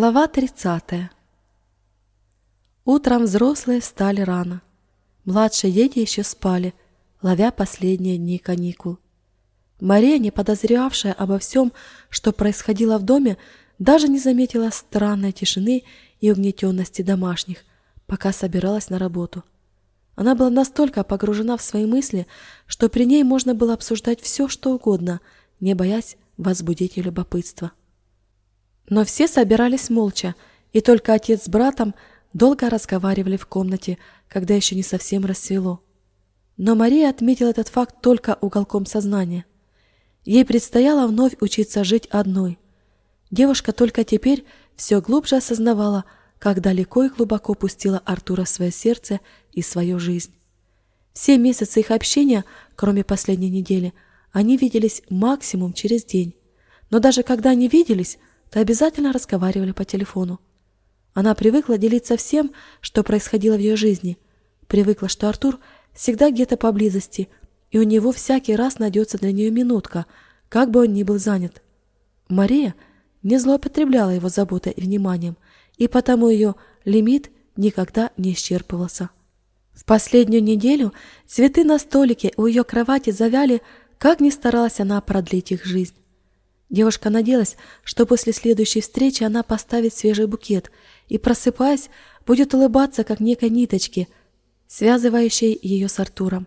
Глава 30. Утром взрослые встали рано. Младшие дети еще спали, ловя последние дни каникул. Мария, не подозревавшая обо всем, что происходило в доме, даже не заметила странной тишины и угнетенности домашних, пока собиралась на работу. Она была настолько погружена в свои мысли, что при ней можно было обсуждать все, что угодно, не боясь возбудить ее любопытство. Но все собирались молча, и только отец с братом долго разговаривали в комнате, когда еще не совсем рассвело. Но Мария отметила этот факт только уголком сознания. Ей предстояло вновь учиться жить одной. Девушка только теперь все глубже осознавала, как далеко и глубоко пустила Артура в свое сердце и свою жизнь. Все месяцы их общения, кроме последней недели, они виделись максимум через день. Но даже когда они виделись, то обязательно разговаривали по телефону. Она привыкла делиться всем, что происходило в ее жизни. Привыкла, что Артур всегда где-то поблизости, и у него всякий раз найдется для нее минутка, как бы он ни был занят. Мария не злоупотребляла его заботой и вниманием, и потому ее лимит никогда не исчерпывался. В последнюю неделю цветы на столике у ее кровати завяли, как ни старалась она продлить их жизнь. Девушка надеялась, что после следующей встречи она поставит свежий букет и, просыпаясь, будет улыбаться, как некой ниточке, связывающей ее с Артуром.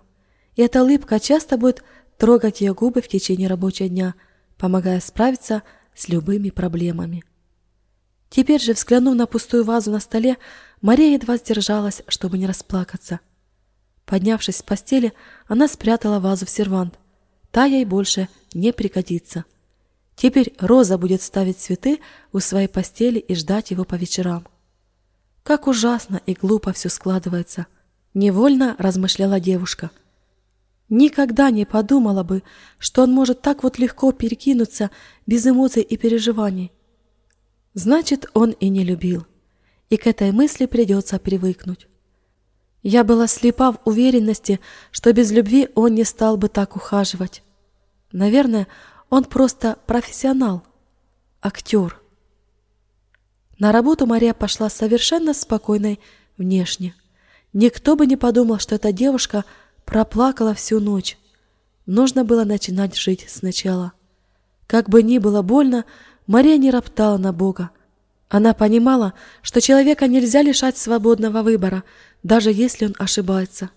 И эта улыбка часто будет трогать ее губы в течение рабочего дня, помогая справиться с любыми проблемами. Теперь же, взглянув на пустую вазу на столе, Мария едва сдержалась, чтобы не расплакаться. Поднявшись с постели, она спрятала вазу в сервант. Та ей больше не пригодится. Теперь Роза будет ставить цветы у своей постели и ждать его по вечерам. Как ужасно и глупо все складывается, невольно размышляла девушка. Никогда не подумала бы, что он может так вот легко перекинуться без эмоций и переживаний. Значит, он и не любил, и к этой мысли придется привыкнуть. Я была слепа в уверенности, что без любви он не стал бы так ухаживать. Наверное, он просто профессионал, актер. На работу Мария пошла совершенно спокойной внешне. Никто бы не подумал, что эта девушка проплакала всю ночь. Нужно было начинать жить сначала. Как бы ни было больно, Мария не роптала на Бога. Она понимала, что человека нельзя лишать свободного выбора, даже если он ошибается.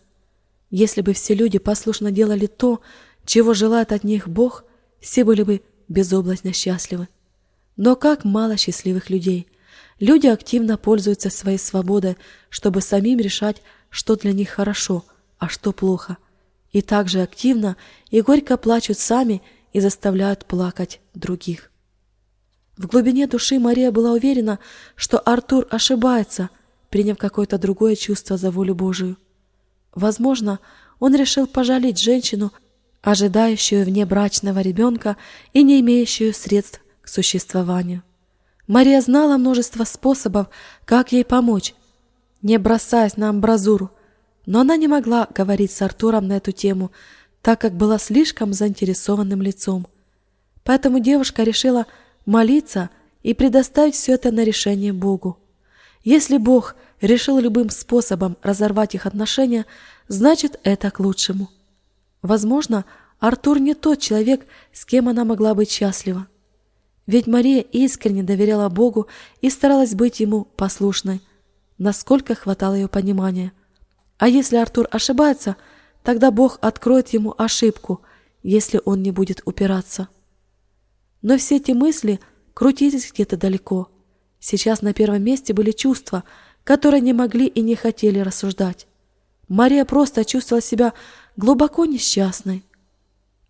Если бы все люди послушно делали то, чего желает от них Бог – все были бы безоблачно счастливы. Но как мало счастливых людей. Люди активно пользуются своей свободой, чтобы самим решать, что для них хорошо, а что плохо. И также активно и горько плачут сами и заставляют плакать других. В глубине души Мария была уверена, что Артур ошибается, приняв какое-то другое чувство за волю Божию. Возможно, он решил пожалеть женщину, ожидающую внебрачного ребенка и не имеющую средств к существованию. Мария знала множество способов, как ей помочь, не бросаясь на амбразуру, но она не могла говорить с Артуром на эту тему, так как была слишком заинтересованным лицом. Поэтому девушка решила молиться и предоставить все это на решение Богу. Если Бог решил любым способом разорвать их отношения, значит это к лучшему. Возможно, Артур не тот человек, с кем она могла быть счастлива. Ведь Мария искренне доверяла Богу и старалась быть ему послушной, насколько хватало ее понимания. А если Артур ошибается, тогда Бог откроет ему ошибку, если он не будет упираться. Но все эти мысли крутились где-то далеко. Сейчас на первом месте были чувства, которые не могли и не хотели рассуждать. Мария просто чувствовала себя глубоко несчастной.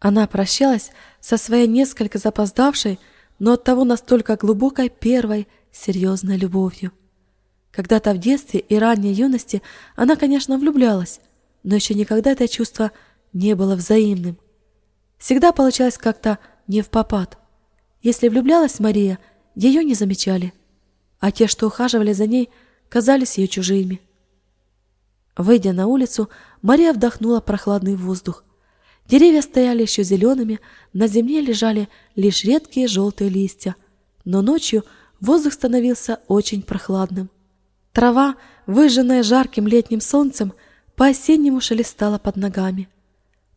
Она прощалась со своей несколько запоздавшей, но оттого настолько глубокой первой серьезной любовью. Когда-то в детстве и ранней юности она, конечно, влюблялась, но еще никогда это чувство не было взаимным. Всегда получалось как-то не в попад. Если влюблялась Мария, ее не замечали, а те, что ухаживали за ней, казались ее чужими. Выйдя на улицу, Мария вдохнула прохладный воздух. Деревья стояли еще зелеными, на земле лежали лишь редкие желтые листья, но ночью воздух становился очень прохладным. Трава, выжженная жарким летним солнцем, по-осеннему шелестала под ногами.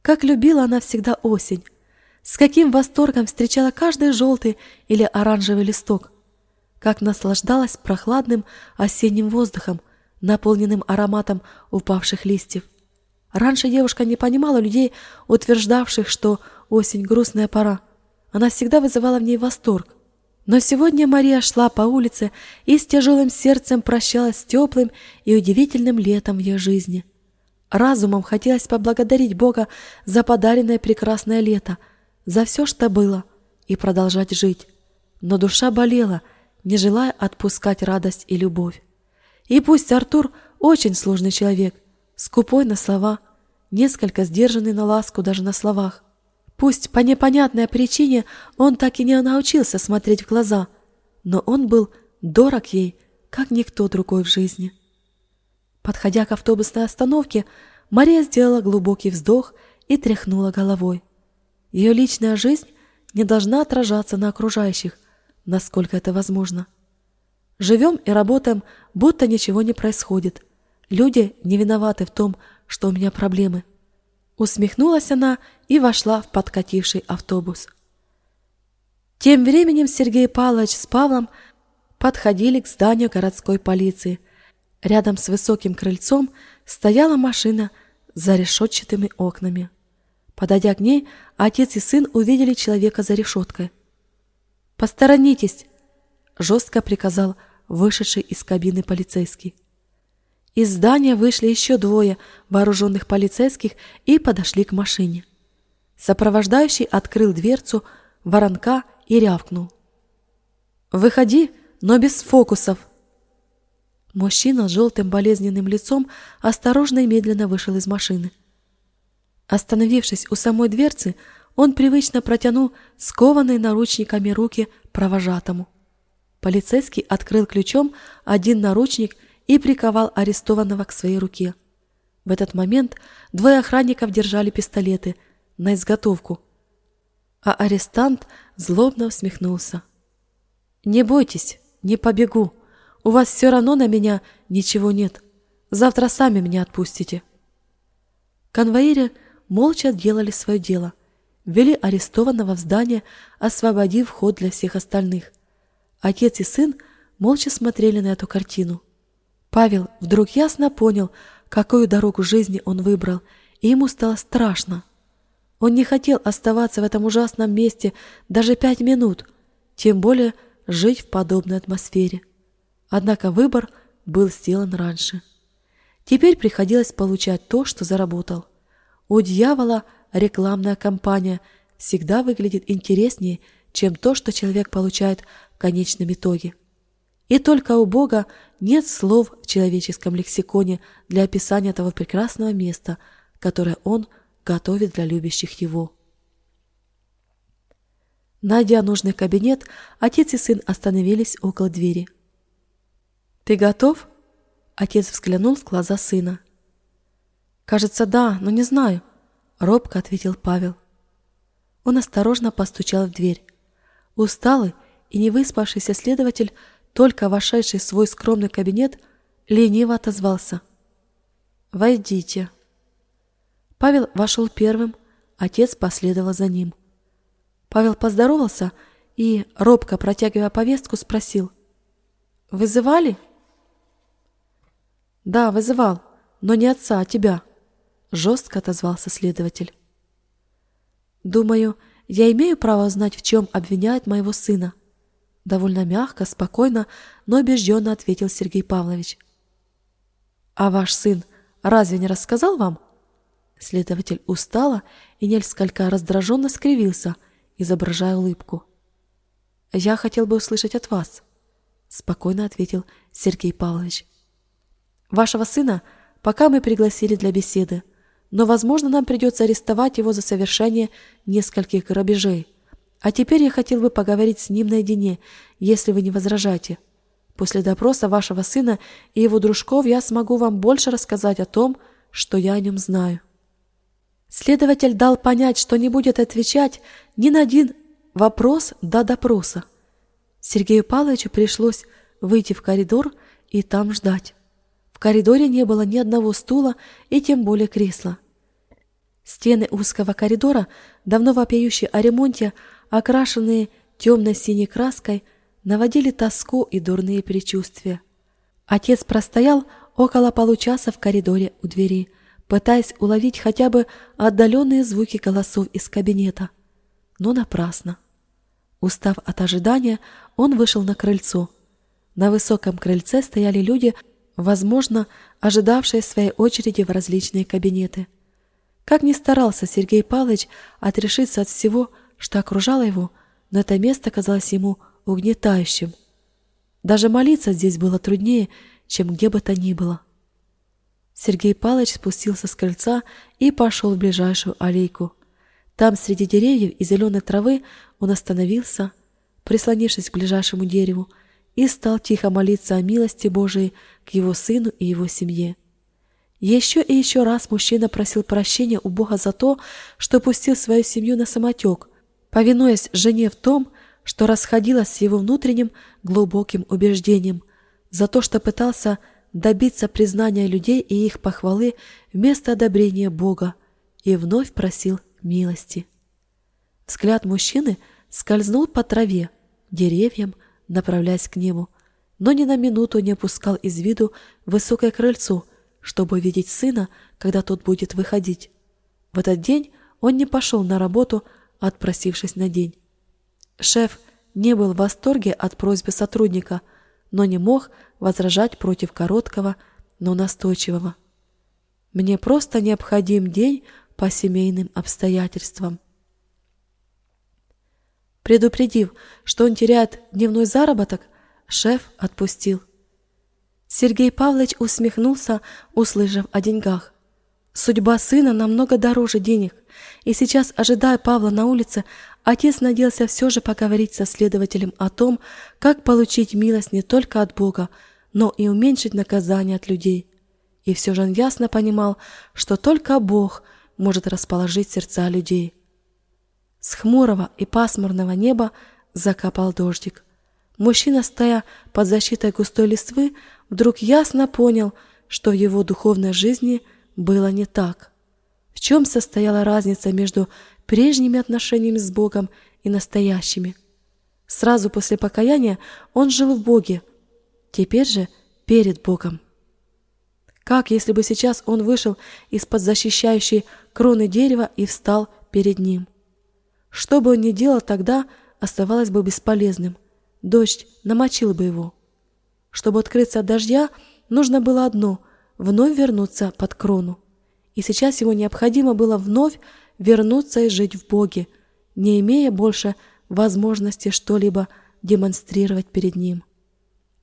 Как любила она всегда осень, с каким восторгом встречала каждый желтый или оранжевый листок, как наслаждалась прохладным осенним воздухом, наполненным ароматом упавших листьев. Раньше девушка не понимала людей, утверждавших, что осень — грустная пора. Она всегда вызывала в ней восторг. Но сегодня Мария шла по улице и с тяжелым сердцем прощалась с теплым и удивительным летом в ее жизни. Разумом хотелось поблагодарить Бога за подаренное прекрасное лето, за все, что было, и продолжать жить. Но душа болела, не желая отпускать радость и любовь. И пусть Артур очень сложный человек, скупой на слова, несколько сдержанный на ласку даже на словах, Пусть по непонятной причине он так и не научился смотреть в глаза, но он был дорог ей, как никто другой в жизни. Подходя к автобусной остановке, Мария сделала глубокий вздох и тряхнула головой. Ее личная жизнь не должна отражаться на окружающих, насколько это возможно. Живем и работаем, будто ничего не происходит. Люди не виноваты в том, что у меня проблемы. Усмехнулась она и вошла в подкативший автобус. Тем временем Сергей Павлович с Павлом подходили к зданию городской полиции. Рядом с высоким крыльцом стояла машина за решетчатыми окнами. Подойдя к ней, отец и сын увидели человека за решеткой. «Посторонитесь!» – жестко приказал вышедший из кабины полицейский. Из здания вышли еще двое вооруженных полицейских и подошли к машине. Сопровождающий открыл дверцу воронка и рявкнул. «Выходи, но без фокусов!» Мужчина с желтым болезненным лицом осторожно и медленно вышел из машины. Остановившись у самой дверцы, он привычно протянул скованные наручниками руки провожатому. Полицейский открыл ключом один наручник и приковал арестованного к своей руке. В этот момент двое охранников держали пистолеты на изготовку, а арестант злобно усмехнулся. «Не бойтесь, не побегу. У вас все равно на меня ничего нет. Завтра сами меня отпустите». Конвоиры молча делали свое дело, ввели арестованного в здание, освободив вход для всех остальных. Отец и сын молча смотрели на эту картину. Павел вдруг ясно понял, какую дорогу жизни он выбрал, и ему стало страшно. Он не хотел оставаться в этом ужасном месте даже пять минут, тем более жить в подобной атмосфере. Однако выбор был сделан раньше. Теперь приходилось получать то, что заработал. У дьявола рекламная кампания всегда выглядит интереснее, чем то, что человек получает конечном итоге. И только у Бога нет слов в человеческом лексиконе для описания того прекрасного места, которое Он готовит для любящих Его. Найдя нужный кабинет, отец и сын остановились около двери. «Ты готов?» Отец взглянул в глаза сына. «Кажется, да, но не знаю», — робко ответил Павел. Он осторожно постучал в дверь. Усталый и невыспавшийся следователь только вошедший в свой скромный кабинет, лениво отозвался. «Войдите». Павел вошел первым, отец последовал за ним. Павел поздоровался и, робко протягивая повестку, спросил. «Вызывали?» «Да, вызывал, но не отца, а тебя», — жестко отозвался следователь. «Думаю, я имею право знать, в чем обвиняют моего сына», Довольно мягко, спокойно, но убежденно ответил Сергей Павлович. «А ваш сын разве не рассказал вам?» Следователь устала и несколько раздраженно скривился, изображая улыбку. «Я хотел бы услышать от вас», — спокойно ответил Сергей Павлович. «Вашего сына пока мы пригласили для беседы, но, возможно, нам придется арестовать его за совершение нескольких грабежей. А теперь я хотел бы поговорить с ним наедине, если вы не возражаете. После допроса вашего сына и его дружков я смогу вам больше рассказать о том, что я о нем знаю. Следователь дал понять, что не будет отвечать ни на один вопрос до допроса. Сергею Павловичу пришлось выйти в коридор и там ждать. В коридоре не было ни одного стула и тем более кресла. Стены узкого коридора, давно вопиющие о ремонте, окрашенные темно-синей краской, наводили тоску и дурные предчувствия. Отец простоял около получаса в коридоре у двери, пытаясь уловить хотя бы отдаленные звуки голосов из кабинета. Но напрасно. Устав от ожидания, он вышел на крыльцо. На высоком крыльце стояли люди, возможно, ожидавшие своей очереди в различные кабинеты. Как ни старался Сергей Павлович отрешиться от всего, что окружало его, но это место казалось ему угнетающим. Даже молиться здесь было труднее, чем где бы то ни было. Сергей Павлович спустился с крыльца и пошел в ближайшую аллейку. Там, среди деревьев и зеленой травы, он остановился, прислонившись к ближайшему дереву, и стал тихо молиться о милости Божией к его сыну и его семье. Еще и еще раз мужчина просил прощения у Бога за то, что пустил свою семью на самотек, повинуясь жене в том, что расходилось с его внутренним глубоким убеждением, за то, что пытался добиться признания людей и их похвалы вместо одобрения Бога, и вновь просил милости. Взгляд мужчины скользнул по траве, деревьям, направляясь к небу, но ни на минуту не опускал из виду высокое крыльцо, чтобы видеть сына, когда тот будет выходить. В этот день он не пошел на работу, отпросившись на день. Шеф не был в восторге от просьбы сотрудника, но не мог возражать против короткого, но настойчивого. «Мне просто необходим день по семейным обстоятельствам». Предупредив, что он теряет дневной заработок, шеф отпустил. Сергей Павлович усмехнулся, услышав о деньгах. Судьба сына намного дороже денег, и сейчас, ожидая Павла на улице, отец надеялся все же поговорить со следователем о том, как получить милость не только от Бога, но и уменьшить наказание от людей. И все же он ясно понимал, что только Бог может расположить сердца людей. С хмурого и пасмурного неба закапал дождик. Мужчина, стоя под защитой густой листвы, вдруг ясно понял, что в его духовной жизни было не так. В чем состояла разница между прежними отношениями с Богом и настоящими? Сразу после покаяния он жил в Боге, теперь же перед Богом. Как если бы сейчас он вышел из-под защищающей кроны дерева и встал перед ним? Что бы он ни делал тогда, оставалось бы бесполезным. Дождь намочил бы его. Чтобы открыться от дождя, нужно было одно — вновь вернуться под крону. И сейчас ему необходимо было вновь вернуться и жить в Боге, не имея больше возможности что-либо демонстрировать перед Ним.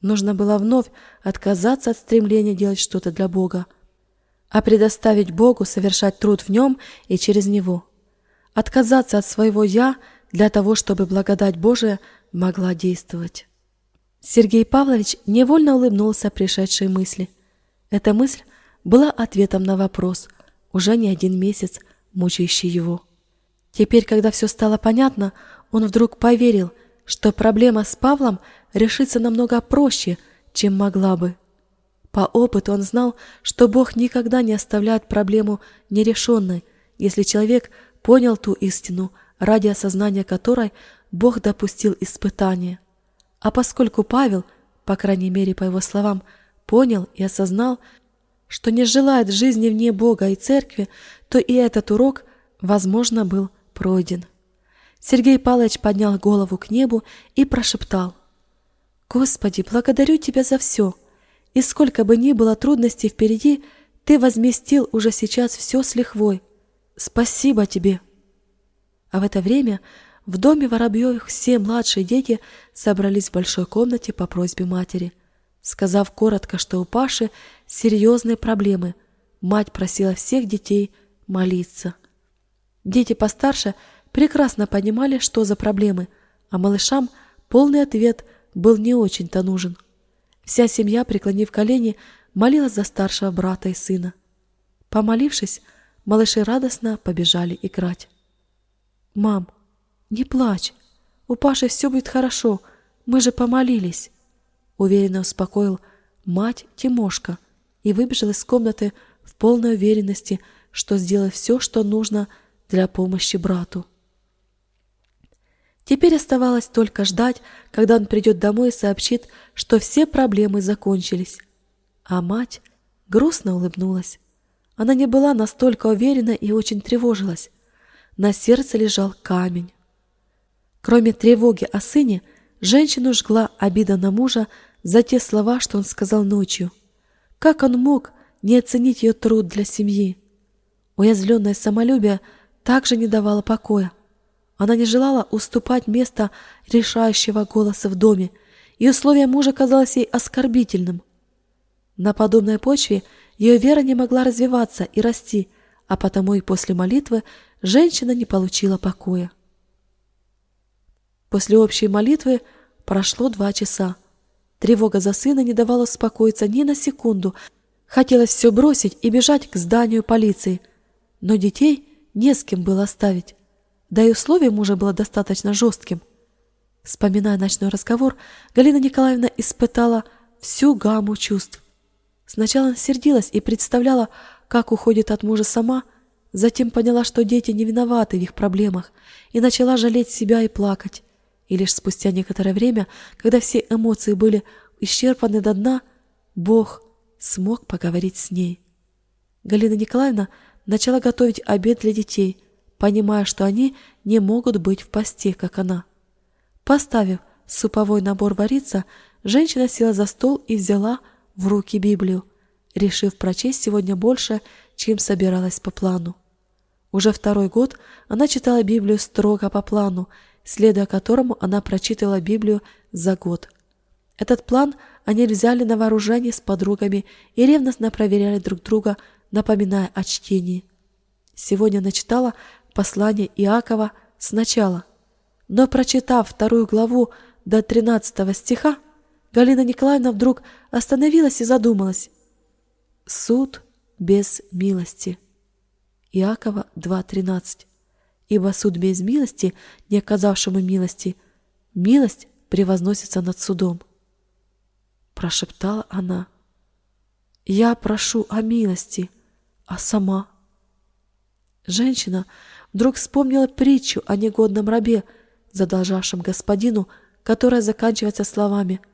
Нужно было вновь отказаться от стремления делать что-то для Бога, а предоставить Богу совершать труд в Нем и через Него отказаться от своего «я» для того, чтобы благодать Божия могла действовать. Сергей Павлович невольно улыбнулся пришедшей мысли. Эта мысль была ответом на вопрос, уже не один месяц мучающий его. Теперь, когда все стало понятно, он вдруг поверил, что проблема с Павлом решится намного проще, чем могла бы. По опыту он знал, что Бог никогда не оставляет проблему нерешенной, если человек понял ту истину, ради осознания которой Бог допустил испытание. А поскольку Павел, по крайней мере по его словам, понял и осознал, что не желает жизни вне Бога и Церкви, то и этот урок, возможно, был пройден. Сергей Павлович поднял голову к небу и прошептал. «Господи, благодарю Тебя за все, и сколько бы ни было трудностей впереди, Ты возместил уже сейчас все с лихвой. Спасибо тебе!» А в это время в доме Воробьевых все младшие дети собрались в большой комнате по просьбе матери. Сказав коротко, что у Паши серьезные проблемы, мать просила всех детей молиться. Дети постарше прекрасно понимали, что за проблемы, а малышам полный ответ был не очень-то нужен. Вся семья, преклонив колени, молилась за старшего брата и сына. Помолившись, Малыши радостно побежали играть. «Мам, не плачь. У Паши все будет хорошо. Мы же помолились!» Уверенно успокоил мать Тимошка и выбежал из комнаты в полной уверенности, что сделал все, что нужно для помощи брату. Теперь оставалось только ждать, когда он придет домой и сообщит, что все проблемы закончились. А мать грустно улыбнулась. Она не была настолько уверена и очень тревожилась. На сердце лежал камень. Кроме тревоги о сыне, женщину жгла обида на мужа за те слова, что он сказал ночью. Как он мог не оценить ее труд для семьи? Уязвленное самолюбие также не давало покоя. Она не желала уступать место решающего голоса в доме, и условие мужа казалось ей оскорбительным. На подобной почве ее вера не могла развиваться и расти, а потому и после молитвы женщина не получила покоя. После общей молитвы прошло два часа. Тревога за сына не давала успокоиться ни на секунду. Хотелось все бросить и бежать к зданию полиции. Но детей не с кем было оставить. Да и условие мужа было достаточно жестким. Вспоминая ночной разговор, Галина Николаевна испытала всю гамму чувств. Сначала сердилась и представляла, как уходит от мужа сама, затем поняла, что дети не виноваты в их проблемах, и начала жалеть себя и плакать. И лишь спустя некоторое время, когда все эмоции были исчерпаны до дна, Бог смог поговорить с ней. Галина Николаевна начала готовить обед для детей, понимая, что они не могут быть в посте, как она. Поставив суповой набор вариться, женщина села за стол и взяла в руки Библию, решив прочесть сегодня больше, чем собиралась по плану. Уже второй год она читала Библию строго по плану, следуя которому она прочитывала Библию за год. Этот план они взяли на вооружение с подругами и ревностно проверяли друг друга, напоминая о чтении. Сегодня она читала послание Иакова сначала, но, прочитав вторую главу до 13 стиха, Галина Николаевна вдруг остановилась и задумалась. Суд без милости. Иакова 2.13. Ибо суд без милости, не оказавшему милости, милость превозносится над судом. Прошептала она. Я прошу о милости, а сама... Женщина вдруг вспомнила притчу о негодном рабе, задолжавшем господину, которая заканчивается словами —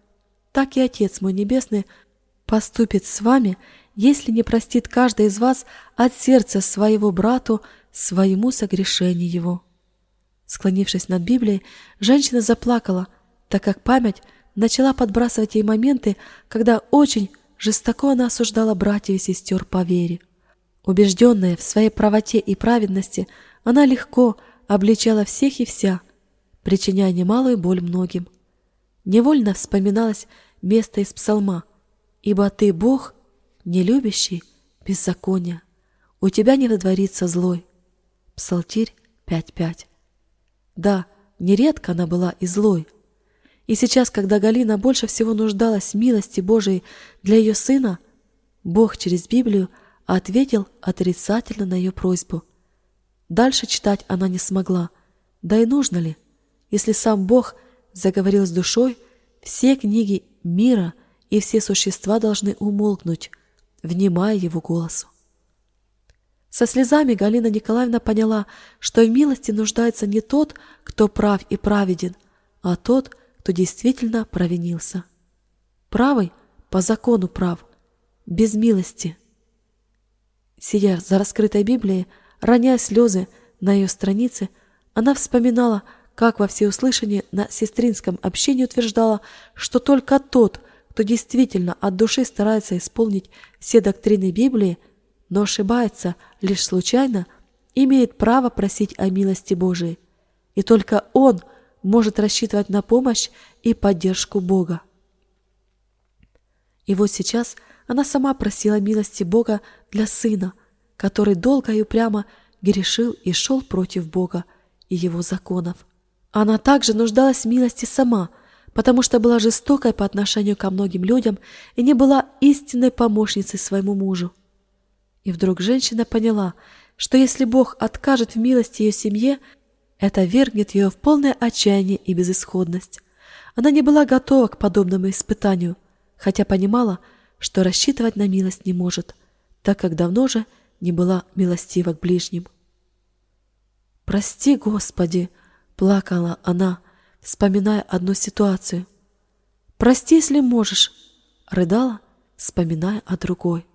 так и Отец мой Небесный поступит с вами, если не простит каждый из вас от сердца своего брату своему согрешению его». Склонившись над Библией, женщина заплакала, так как память начала подбрасывать ей моменты, когда очень жестоко она осуждала братьев и сестер по вере. Убежденная в своей правоте и праведности, она легко обличала всех и вся, причиняя немалую боль многим. Невольно вспоминалось место из псалма «Ибо ты, Бог, не любящий беззакония, у тебя не водворится злой». Псалтирь 5.5. Да, нередко она была и злой. И сейчас, когда Галина больше всего нуждалась в милости Божией для ее сына, Бог через Библию ответил отрицательно на ее просьбу. Дальше читать она не смогла. Да и нужно ли, если сам Бог – заговорил с душой, все книги мира и все существа должны умолкнуть, внимая его голосу. Со слезами Галина Николаевна поняла, что в милости нуждается не тот, кто прав и праведен, а тот, кто действительно провинился. Правый по закону прав, без милости. Сидя за раскрытой Библией, роняя слезы на ее странице, она вспоминала, как во всеуслышание на сестринском общении утверждала, что только тот, кто действительно от души старается исполнить все доктрины Библии, но ошибается лишь случайно, имеет право просить о милости Божией. И только он может рассчитывать на помощь и поддержку Бога. И вот сейчас она сама просила милости Бога для сына, который долго и упрямо грешил и шел против Бога и его законов. Она также нуждалась в милости сама, потому что была жестокой по отношению ко многим людям и не была истинной помощницей своему мужу. И вдруг женщина поняла, что если Бог откажет в милости ее семье, это вергнет ее в полное отчаяние и безысходность. Она не была готова к подобному испытанию, хотя понимала, что рассчитывать на милость не может, так как давно же не была милостива к ближним. «Прости, Господи!» — плакала она, вспоминая одну ситуацию. «Прости, если можешь!» — рыдала, вспоминая о другой.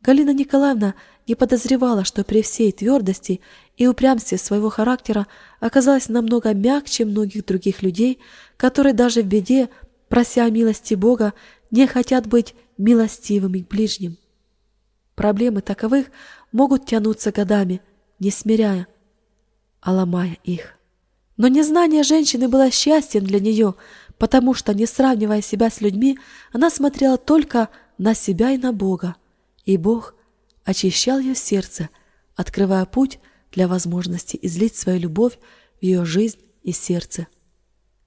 Галина Николаевна не подозревала, что при всей твердости и упрямстве своего характера оказалась намного мягче многих других людей, которые даже в беде, прося милости Бога, не хотят быть милостивыми к ближним. Проблемы таковых могут тянуться годами, не смиряя, а ломая их. Но незнание женщины было счастьем для нее, потому что, не сравнивая себя с людьми, она смотрела только на себя и на Бога, и Бог очищал ее сердце, открывая путь для возможности излить свою любовь в ее жизнь и сердце.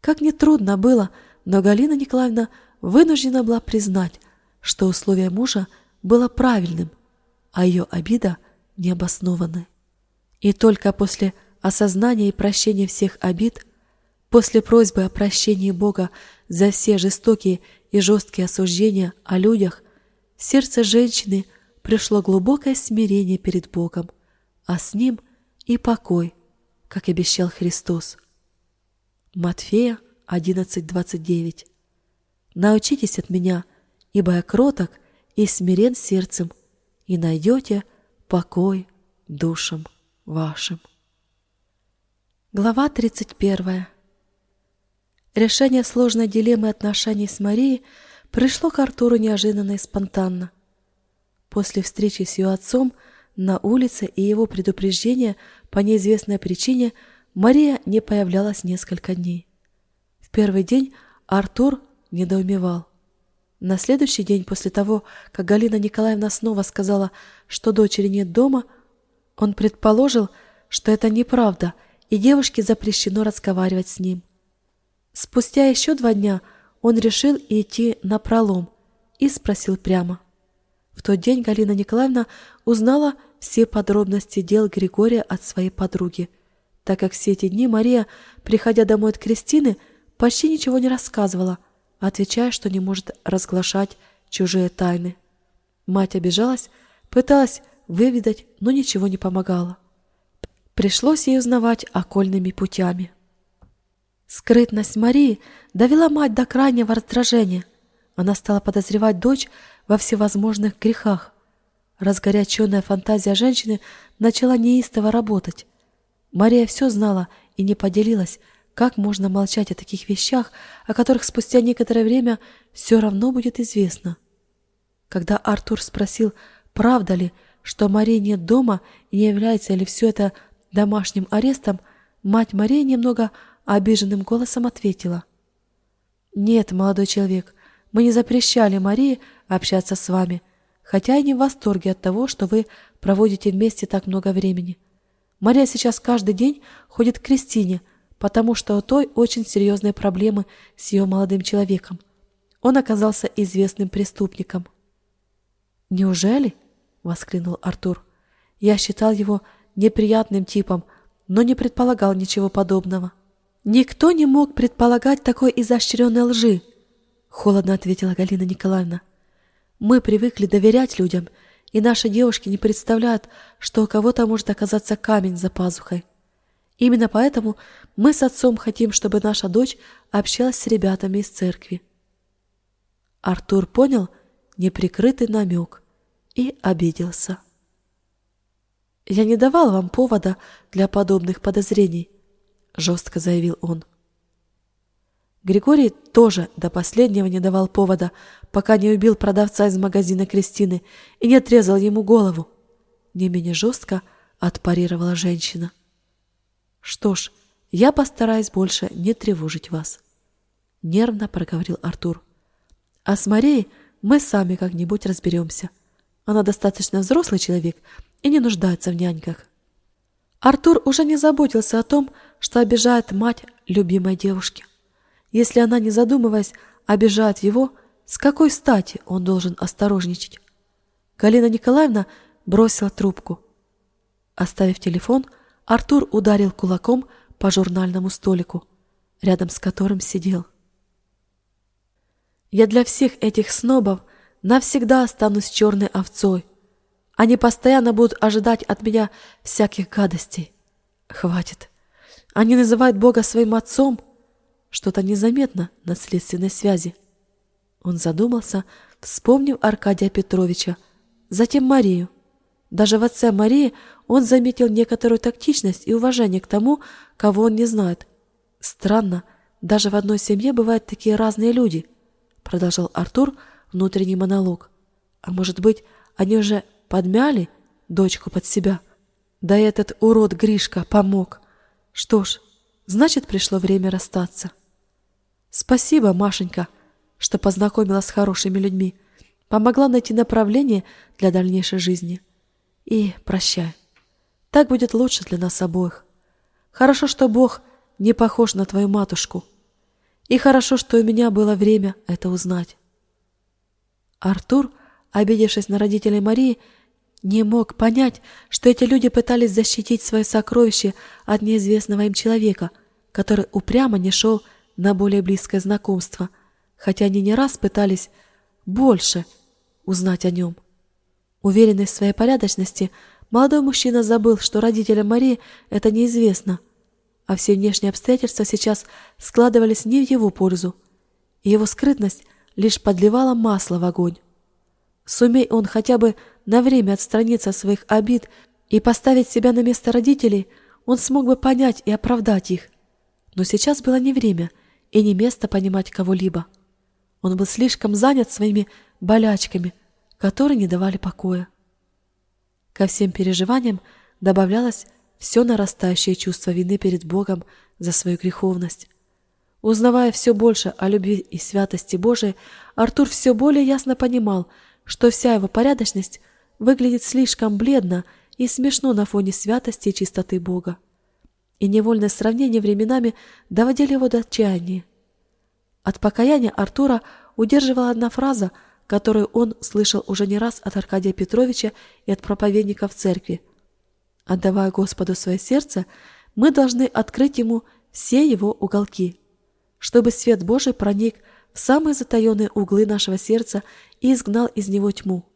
Как ни трудно было, но Галина Николаевна вынуждена была признать, что условие мужа было правильным, а ее обида необоснованной. И только после осознания и прощения всех обид, после просьбы о прощении Бога за все жестокие и жесткие осуждения о людях, в сердце женщины пришло глубокое смирение перед Богом, а с ним и покой, как обещал Христос. Матфея 11.29 Научитесь от меня, ибо я кроток и смирен сердцем, и найдете покой душам вашим. Глава 31. Решение сложной дилеммы отношений с Марией пришло к Артуру неожиданно и спонтанно. После встречи с ее отцом на улице и его предупреждения по неизвестной причине Мария не появлялась несколько дней. В первый день Артур недоумевал. На следующий день после того, как Галина Николаевна снова сказала, что дочери нет дома, он предположил, что это неправда, и девушке запрещено разговаривать с ним. Спустя еще два дня он решил идти на пролом и спросил прямо. В тот день Галина Николаевна узнала все подробности дел Григория от своей подруги, так как все эти дни Мария, приходя домой от Кристины, почти ничего не рассказывала – отвечая, что не может разглашать чужие тайны. Мать обижалась, пыталась выведать, но ничего не помогало. Пришлось ей узнавать окольными путями. Скрытность Марии довела мать до крайнего раздражения. Она стала подозревать дочь во всевозможных грехах. Разгоряченная фантазия женщины начала неистово работать. Мария все знала и не поделилась, как можно молчать о таких вещах, о которых спустя некоторое время все равно будет известно? Когда Артур спросил, правда ли, что Марии нет дома и не является ли все это домашним арестом, мать Марии немного обиженным голосом ответила. «Нет, молодой человек, мы не запрещали Марии общаться с вами, хотя и не в восторге от того, что вы проводите вместе так много времени. Мария сейчас каждый день ходит к Кристине, потому что у той очень серьезные проблемы с ее молодым человеком. Он оказался известным преступником. «Неужели?» — воскликнул Артур. «Я считал его неприятным типом, но не предполагал ничего подобного». «Никто не мог предполагать такой изощренной лжи», — холодно ответила Галина Николаевна. «Мы привыкли доверять людям, и наши девушки не представляют, что у кого-то может оказаться камень за пазухой. Именно поэтому мы с отцом хотим, чтобы наша дочь общалась с ребятами из церкви. Артур понял неприкрытый намек и обиделся. «Я не давал вам повода для подобных подозрений», — жестко заявил он. Григорий тоже до последнего не давал повода, пока не убил продавца из магазина Кристины и не отрезал ему голову. Не менее жестко отпарировала женщина. «Что ж, я постараюсь больше не тревожить вас», — нервно проговорил Артур. «А с Марией мы сами как-нибудь разберемся. Она достаточно взрослый человек и не нуждается в няньках». Артур уже не заботился о том, что обижает мать любимой девушки. Если она, не задумываясь, обижает его, с какой стати он должен осторожничать? Галина Николаевна бросила трубку. Оставив телефон, Артур ударил кулаком по журнальному столику. рядом с которым сидел. Я для всех этих снобов навсегда останусь черной овцой. Они постоянно будут ожидать от меня всяких гадостей. Хватит. Они называют Бога своим отцом. Что-то незаметно на следственной связи. Он задумался, вспомнив Аркадия Петровича, затем Марию. Даже в отце Марии он заметил некоторую тактичность и уважение к тому, кого он не знает. Странно, даже в одной семье бывают такие разные люди, продолжал Артур внутренний монолог. А может быть, они уже подмяли дочку под себя? Да этот урод Гришка помог. Что ж, значит, пришло время расстаться. Спасибо, Машенька, что познакомила с хорошими людьми, помогла найти направление для дальнейшей жизни. И прощай. Так будет лучше для нас обоих. Хорошо, что Бог не похож на твою матушку. И хорошо, что у меня было время это узнать. Артур, обидевшись на родителей Марии, не мог понять, что эти люди пытались защитить свое сокровище от неизвестного им человека, который упрямо не шел на более близкое знакомство, хотя они не раз пытались больше узнать о нем. Уверенный в своей порядочности, молодой мужчина забыл, что родителям Марии это неизвестно, а все внешние обстоятельства сейчас складывались не в его пользу, и его скрытность лишь подливала масло в огонь. Сумей он хотя бы на время отстраниться от своих обид и поставить себя на место родителей, он смог бы понять и оправдать их. Но сейчас было не время и не место понимать кого-либо. Он был слишком занят своими болячками, которые не давали покоя. Ко всем переживаниям добавлялось все нарастающее чувство вины перед Богом за свою греховность. Узнавая все больше о любви и святости Божией, Артур все более ясно понимал, что вся его порядочность выглядит слишком бледно и смешно на фоне святости и чистоты Бога. И невольное сравнение временами доводили его до отчаяния. От покаяния Артура удерживала одна фраза, которую он слышал уже не раз от Аркадия Петровича и от проповедников церкви. «Отдавая Господу свое сердце, мы должны открыть Ему все Его уголки, чтобы свет Божий проник в самые затаенные углы нашего сердца и изгнал из него тьму.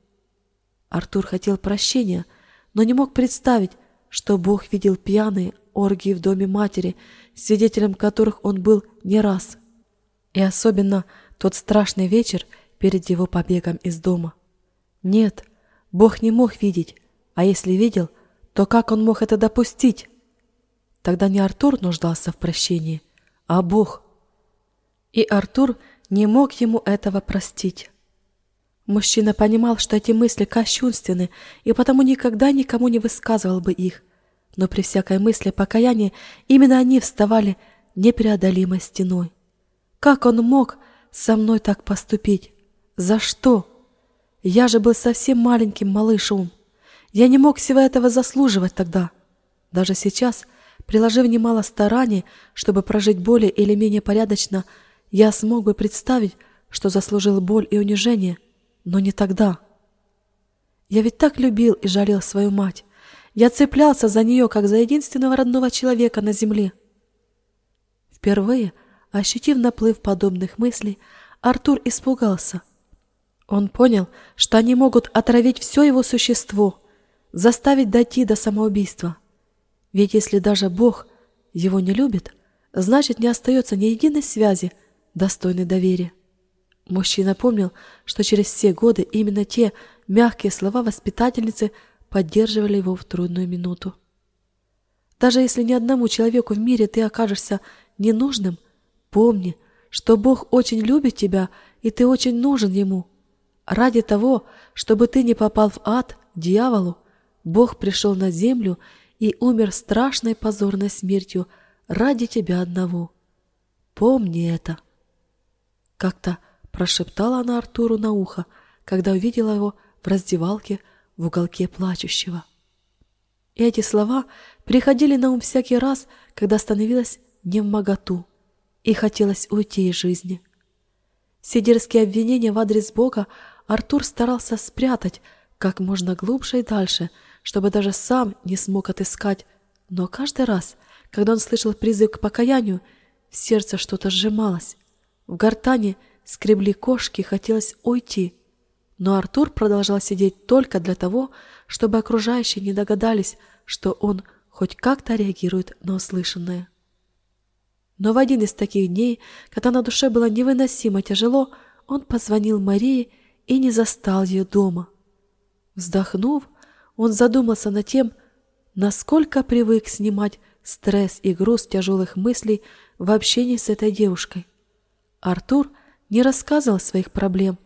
Артур хотел прощения, но не мог представить, что Бог видел пьяные оргии в доме матери, свидетелем которых он был не раз. И особенно тот страшный вечер перед его побегом из дома. Нет, Бог не мог видеть, а если видел, то как он мог это допустить? Тогда не Артур нуждался в прощении, а Бог. И Артур не мог ему этого простить. Мужчина понимал, что эти мысли кощунственны, и потому никогда никому не высказывал бы их. Но при всякой мысли покаяния именно они вставали непреодолимой стеной. Как он мог со мной так поступить? За что? Я же был совсем маленьким малышом. Я не мог всего этого заслуживать тогда. Даже сейчас, приложив немало стараний, чтобы прожить более или менее порядочно, я смог бы представить, что заслужил боль и унижение – но не тогда. Я ведь так любил и жалел свою мать. Я цеплялся за нее, как за единственного родного человека на земле. Впервые, ощутив наплыв подобных мыслей, Артур испугался. Он понял, что они могут отравить все его существо, заставить дойти до самоубийства. Ведь если даже Бог его не любит, значит не остается ни единой связи, достойной доверия. Мужчина помнил, что через все годы именно те мягкие слова воспитательницы поддерживали его в трудную минуту. Даже если ни одному человеку в мире ты окажешься ненужным, помни, что Бог очень любит тебя, и ты очень нужен Ему. Ради того, чтобы ты не попал в ад, дьяволу, Бог пришел на землю и умер страшной позорной смертью ради тебя одного. Помни это. Как-то прошептала она Артуру на ухо, когда увидела его в раздевалке в уголке плачущего. И эти слова приходили на ум всякий раз, когда становилась не в моготу и хотелось уйти из жизни. Все дерзкие обвинения в адрес Бога Артур старался спрятать как можно глубже и дальше, чтобы даже сам не смог отыскать, но каждый раз, когда он слышал призыв к покаянию, В сердце что-то сжималось. В гортане скребли кошки, хотелось уйти. Но Артур продолжал сидеть только для того, чтобы окружающие не догадались, что он хоть как-то реагирует на услышанное. Но в один из таких дней, когда на душе было невыносимо тяжело, он позвонил Марии и не застал ее дома. Вздохнув, он задумался над тем, насколько привык снимать стресс и груз тяжелых мыслей в общении с этой девушкой. Артур не рассказывал своих проблем,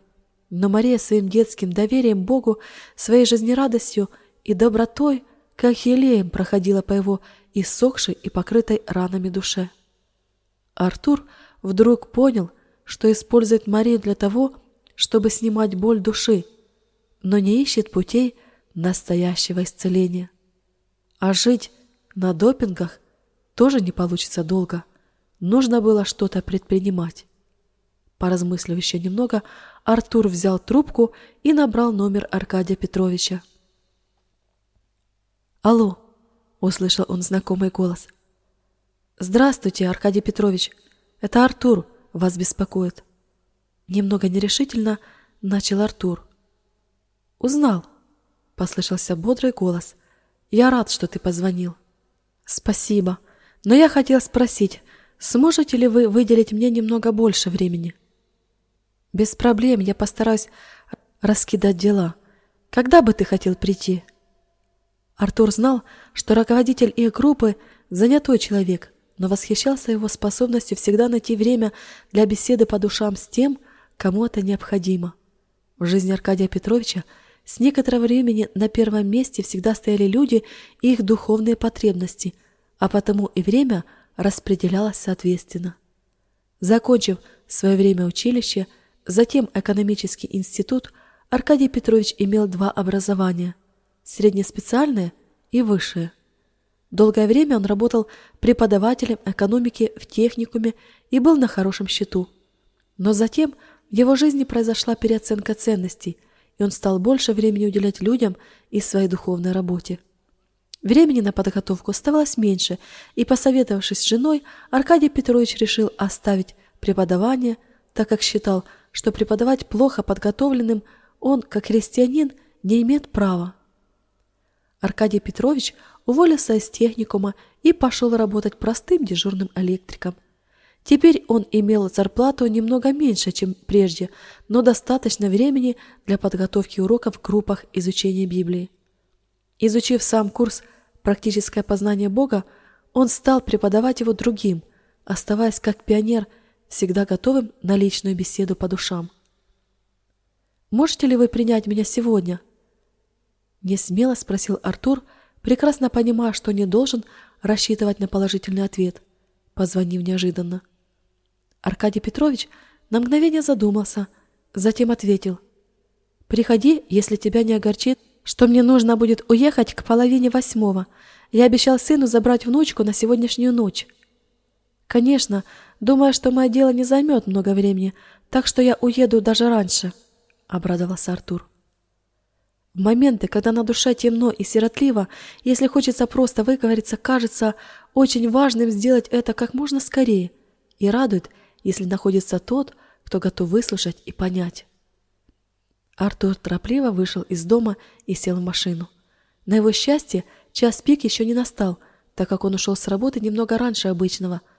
но Мария своим детским доверием Богу, своей жизнерадостью и добротой, как елеем проходила по его иссохшей и покрытой ранами душе. Артур вдруг понял, что использует Марию для того, чтобы снимать боль души, но не ищет путей настоящего исцеления. А жить на допингах тоже не получится долго. Нужно было что-то предпринимать. Поразмыслив еще немного, Артур взял трубку и набрал номер Аркадия Петровича. «Алло!» — услышал он знакомый голос. «Здравствуйте, Аркадий Петрович. Это Артур вас беспокоит». Немного нерешительно начал Артур. «Узнал», — послышался бодрый голос. «Я рад, что ты позвонил». «Спасибо. Но я хотел спросить, сможете ли вы выделить мне немного больше времени?» Без проблем, я постараюсь раскидать дела. Когда бы ты хотел прийти? Артур знал, что руководитель их группы занятой человек, но восхищался его способностью всегда найти время для беседы по душам с тем, кому это необходимо. В жизни Аркадия Петровича с некоторого времени на первом месте всегда стояли люди и их духовные потребности, а потому и время распределялось соответственно. Закончив свое время училища, Затем экономический институт Аркадий Петрович имел два образования – среднеспециальное и высшее. Долгое время он работал преподавателем экономики в техникуме и был на хорошем счету. Но затем в его жизни произошла переоценка ценностей, и он стал больше времени уделять людям и своей духовной работе. Времени на подготовку оставалось меньше, и, посоветовавшись с женой, Аркадий Петрович решил оставить преподавание, так как считал – что преподавать плохо подготовленным он, как христианин, не имеет права. Аркадий Петрович уволился из техникума и пошел работать простым дежурным электриком. Теперь он имел зарплату немного меньше, чем прежде, но достаточно времени для подготовки уроков в группах изучения Библии. Изучив сам курс «Практическое познание Бога», он стал преподавать его другим, оставаясь как пионер – всегда готовым на личную беседу по душам. «Можете ли вы принять меня сегодня?» Не смело спросил Артур, прекрасно понимая, что не должен рассчитывать на положительный ответ, позвонив неожиданно. Аркадий Петрович на мгновение задумался, затем ответил. «Приходи, если тебя не огорчит, что мне нужно будет уехать к половине восьмого. Я обещал сыну забрать внучку на сегодняшнюю ночь». «Конечно, думая, что мое дело не займет много времени, так что я уеду даже раньше», — обрадовался Артур. В моменты, когда на душе темно и сиротливо, если хочется просто выговориться, кажется очень важным сделать это как можно скорее и радует, если находится тот, кто готов выслушать и понять. Артур торопливо вышел из дома и сел в машину. На его счастье, час пик еще не настал, так как он ушел с работы немного раньше обычного —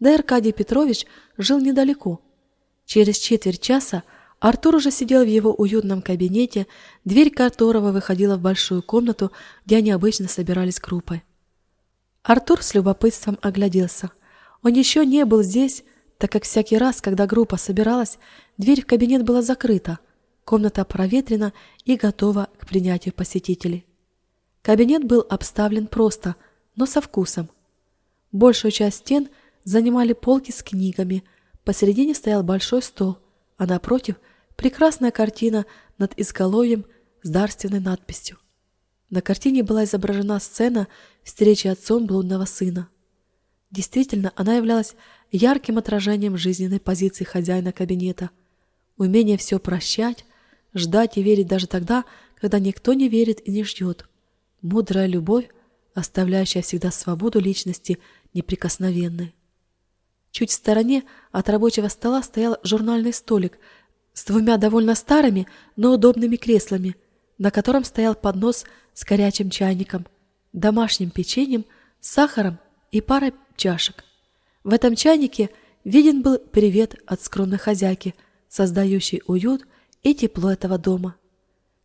да и Аркадий Петрович жил недалеко. Через четверть часа Артур уже сидел в его уютном кабинете, дверь которого выходила в большую комнату, где они обычно собирались группой. Артур с любопытством огляделся. Он еще не был здесь, так как всякий раз, когда группа собиралась, дверь в кабинет была закрыта, комната проветрена и готова к принятию посетителей. Кабинет был обставлен просто, но со вкусом. Большую часть стен – занимали полки с книгами, посередине стоял большой стол, а напротив прекрасная картина над изголовьем с дарственной надписью. На картине была изображена сцена встречи отцом блудного сына. Действительно, она являлась ярким отражением жизненной позиции хозяина кабинета. Умение все прощать, ждать и верить даже тогда, когда никто не верит и не ждет. Мудрая любовь, оставляющая всегда свободу личности неприкосновенной. Чуть в стороне от рабочего стола стоял журнальный столик с двумя довольно старыми, но удобными креслами, на котором стоял поднос с горячим чайником, домашним печеньем, сахаром и парой чашек. В этом чайнике виден был привет от скромной хозяйки, создающей уют и тепло этого дома.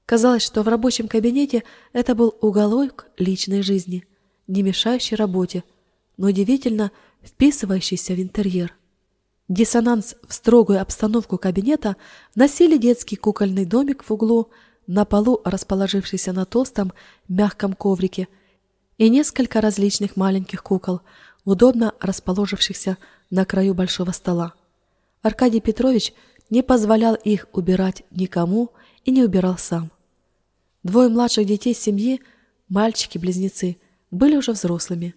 Казалось, что в рабочем кабинете это был уголок личной жизни, не мешающий работе, но удивительно вписывающийся в интерьер. Диссонанс в строгую обстановку кабинета носили детский кукольный домик в углу, на полу расположившийся на толстом мягком коврике, и несколько различных маленьких кукол, удобно расположившихся на краю большого стола. Аркадий Петрович не позволял их убирать никому и не убирал сам. Двое младших детей семьи, мальчики-близнецы, были уже взрослыми.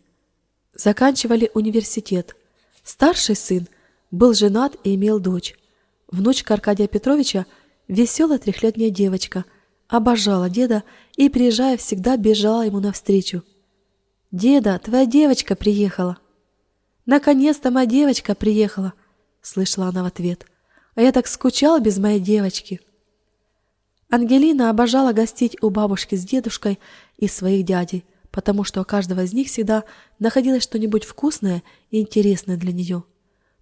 Заканчивали университет. Старший сын был женат и имел дочь. Внучка Аркадия Петровича, веселая трехлетняя девочка, обожала деда и, приезжая, всегда бежала ему навстречу. «Деда, твоя девочка приехала!» «Наконец-то моя девочка приехала!» — слышала она в ответ. «А я так скучала без моей девочки!» Ангелина обожала гостить у бабушки с дедушкой и своих дядей, потому что у каждого из них всегда находилось что-нибудь вкусное и интересное для нее.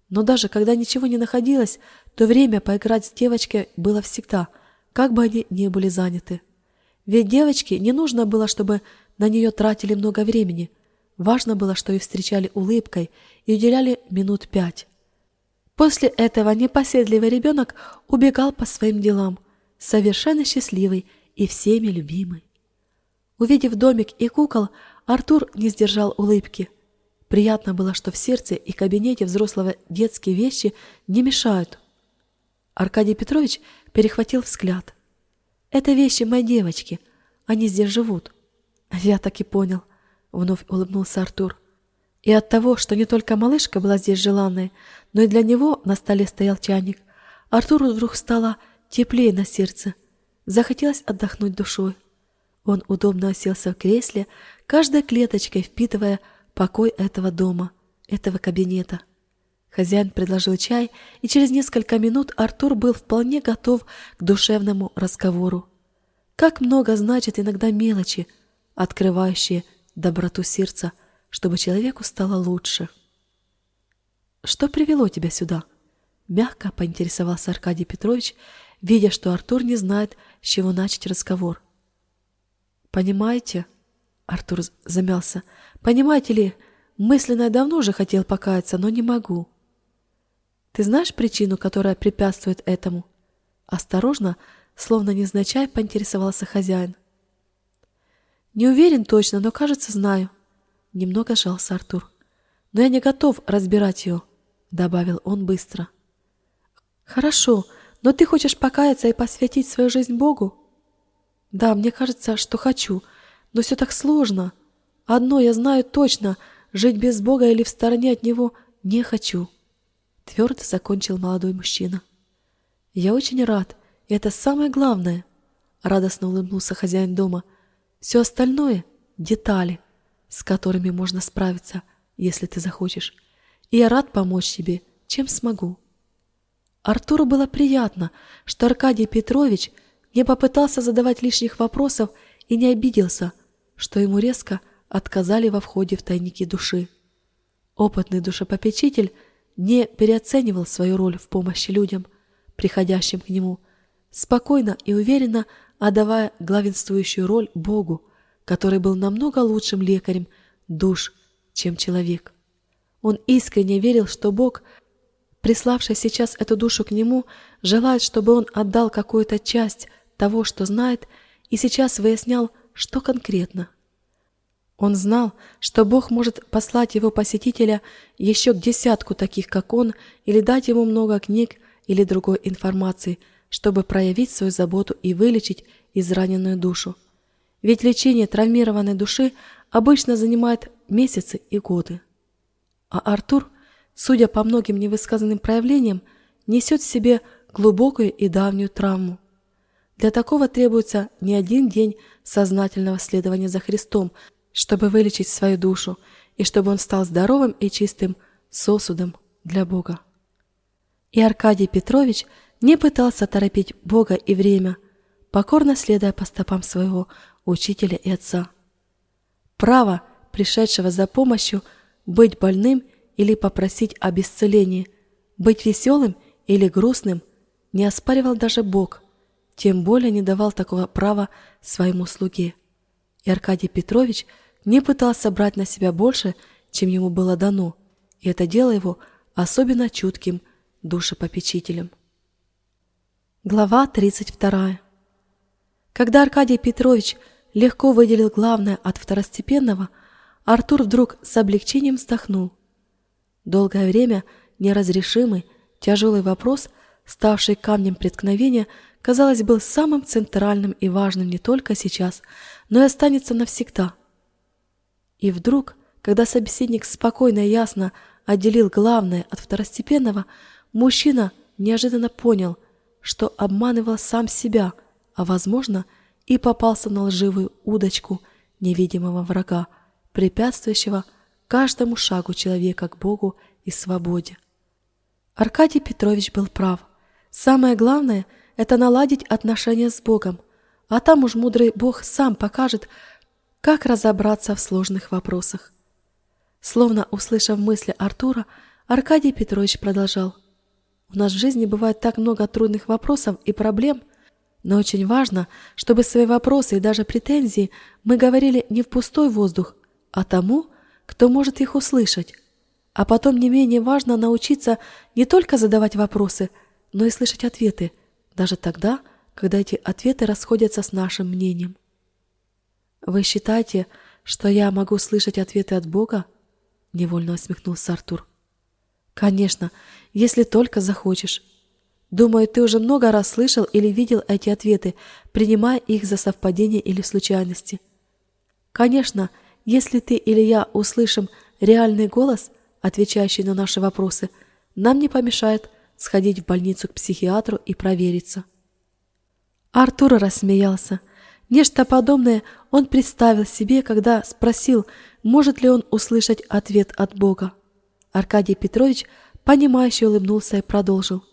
Но даже когда ничего не находилось, то время поиграть с девочкой было всегда, как бы они ни были заняты. Ведь девочке не нужно было, чтобы на нее тратили много времени. Важно было, что ее встречали улыбкой и уделяли минут пять. После этого непоседливый ребенок убегал по своим делам, совершенно счастливый и всеми любимый. Увидев домик и кукол, Артур не сдержал улыбки. Приятно было, что в сердце и кабинете взрослого детские вещи не мешают. Аркадий Петрович перехватил взгляд. «Это вещи моей девочки. Они здесь живут». «Я так и понял», — вновь улыбнулся Артур. И от того, что не только малышка была здесь желанной, но и для него на столе стоял чайник, Артуру вдруг стало теплее на сердце. Захотелось отдохнуть душой. Он удобно оселся в кресле, каждой клеточкой впитывая покой этого дома, этого кабинета. Хозяин предложил чай, и через несколько минут Артур был вполне готов к душевному разговору. Как много значит иногда мелочи, открывающие доброту сердца, чтобы человеку стало лучше. «Что привело тебя сюда?» Мягко поинтересовался Аркадий Петрович, видя, что Артур не знает, с чего начать разговор. «Понимаете?» — Артур замялся. «Понимаете ли, мысленно я давно уже хотел покаяться, но не могу». «Ты знаешь причину, которая препятствует этому?» Осторожно, словно незначай, поинтересовался хозяин. «Не уверен точно, но, кажется, знаю». Немного жался Артур. «Но я не готов разбирать ее», — добавил он быстро. «Хорошо, но ты хочешь покаяться и посвятить свою жизнь Богу? Да, мне кажется, что хочу, но все так сложно. Одно я знаю точно, жить без Бога или в стороне от Него не хочу. Твердо закончил молодой мужчина. Я очень рад, и это самое главное. Радостно улыбнулся хозяин дома. Все остальное — детали, с которыми можно справиться, если ты захочешь. И я рад помочь тебе, чем смогу. Артуру было приятно, что Аркадий Петрович не попытался задавать лишних вопросов и не обиделся, что ему резко отказали во входе в тайники души. Опытный душепопечитель не переоценивал свою роль в помощи людям, приходящим к нему, спокойно и уверенно отдавая главенствующую роль Богу, который был намного лучшим лекарем душ, чем человек. Он искренне верил, что Бог – приславший сейчас эту душу к нему, желает, чтобы он отдал какую-то часть того, что знает, и сейчас выяснял, что конкретно. Он знал, что Бог может послать его посетителя еще к десятку таких, как он, или дать ему много книг или другой информации, чтобы проявить свою заботу и вылечить израненную душу. Ведь лечение травмированной души обычно занимает месяцы и годы. А Артур судя по многим невысказанным проявлениям, несет в себе глубокую и давнюю травму. Для такого требуется не один день сознательного следования за Христом, чтобы вылечить свою душу и чтобы он стал здоровым и чистым сосудом для Бога. И Аркадий Петрович не пытался торопить Бога и время, покорно следуя по стопам своего учителя и отца. Право, пришедшего за помощью, быть больным или попросить об исцелении, быть веселым или грустным, не оспаривал даже Бог, тем более не давал такого права своему слуге. И Аркадий Петрович не пытался брать на себя больше, чем ему было дано, и это делало его особенно чутким душепопечителем. Глава 32. Когда Аркадий Петрович легко выделил главное от второстепенного, Артур вдруг с облегчением вздохнул. Долгое время неразрешимый, тяжелый вопрос, ставший камнем преткновения, казалось, был самым центральным и важным не только сейчас, но и останется навсегда. И вдруг, когда собеседник спокойно и ясно отделил главное от второстепенного, мужчина неожиданно понял, что обманывал сам себя – а, возможно, и попался на лживую удочку невидимого врага, препятствующего каждому шагу человека к Богу и свободе. Аркадий Петрович был прав. Самое главное – это наладить отношения с Богом, а там уж мудрый Бог сам покажет, как разобраться в сложных вопросах. Словно услышав мысли Артура, Аркадий Петрович продолжал. «У нас в жизни бывает так много трудных вопросов и проблем – но очень важно, чтобы свои вопросы и даже претензии мы говорили не в пустой воздух, а тому, кто может их услышать. А потом не менее важно научиться не только задавать вопросы, но и слышать ответы, даже тогда, когда эти ответы расходятся с нашим мнением. «Вы считаете, что я могу слышать ответы от Бога?» — невольно усмехнулся Артур. «Конечно, если только захочешь. Думаю, ты уже много раз слышал или видел эти ответы, принимая их за совпадение или случайности. Конечно, если ты или я услышим реальный голос, отвечающий на наши вопросы, нам не помешает сходить в больницу к психиатру и провериться. Артур рассмеялся. Нечто подобное он представил себе, когда спросил, может ли он услышать ответ от Бога. Аркадий Петрович, понимающе улыбнулся и продолжил.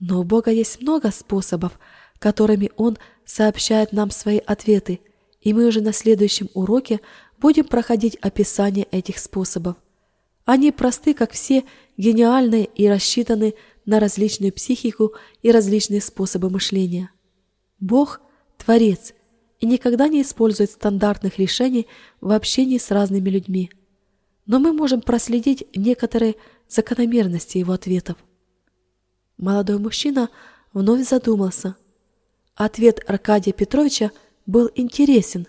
Но у Бога есть много способов, которыми Он сообщает нам свои ответы, и мы уже на следующем уроке будем проходить описание этих способов. Они просты, как все, гениальные и рассчитаны на различную психику и различные способы мышления. Бог – Творец и никогда не использует стандартных решений в общении с разными людьми. Но мы можем проследить некоторые закономерности его ответов. Молодой мужчина вновь задумался. Ответ Аркадия Петровича был интересен,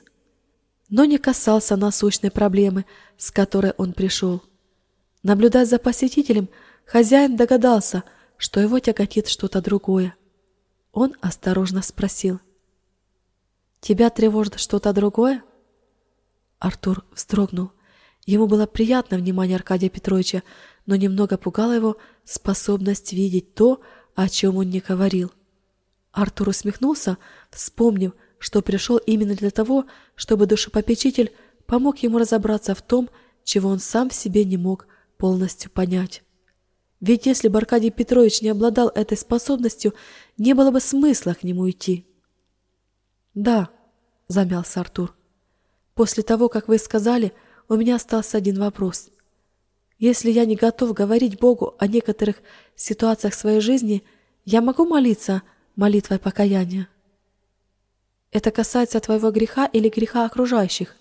но не касался насущной проблемы, с которой он пришел. Наблюдая за посетителем, хозяин догадался, что его тяготит что-то другое. Он осторожно спросил. «Тебя тревожит что-то другое?» Артур вздрогнул. Ему было приятно внимание Аркадия Петровича, но немного пугала его способность видеть то, о чем он не говорил. Артур усмехнулся, вспомнив, что пришел именно для того, чтобы душепопечитель помог ему разобраться в том, чего он сам в себе не мог полностью понять. Ведь если бы Аркадий Петрович не обладал этой способностью, не было бы смысла к нему идти. «Да», — замялся Артур, — «после того, как вы сказали, у меня остался один вопрос. Если я не готов говорить Богу о некоторых ситуациях своей жизни, я могу молиться молитвой покаяния? Это касается твоего греха или греха окружающих.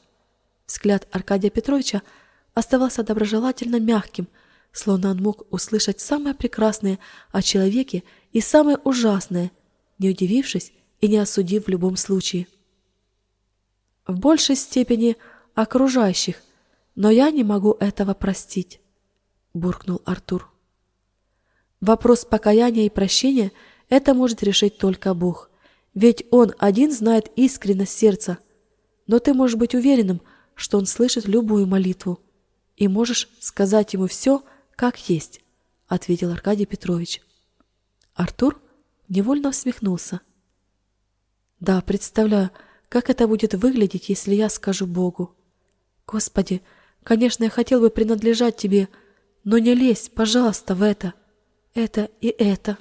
Взгляд Аркадия Петровича оставался доброжелательно мягким, словно он мог услышать самое прекрасное о человеке и самое ужасное, не удивившись и не осудив в любом случае. В большей степени окружающих, но я не могу этого простить. — буркнул Артур. Вопрос покаяния и прощения это может решить только Бог, ведь Он один знает искренность сердца. Но ты можешь быть уверенным, что Он слышит любую молитву, и можешь сказать Ему все, как есть, — ответил Аркадий Петрович. Артур невольно усмехнулся. Да, представляю, как это будет выглядеть, если я скажу Богу. Господи, конечно, я хотел бы принадлежать Тебе, — но не лезь, пожалуйста, в это, это и это.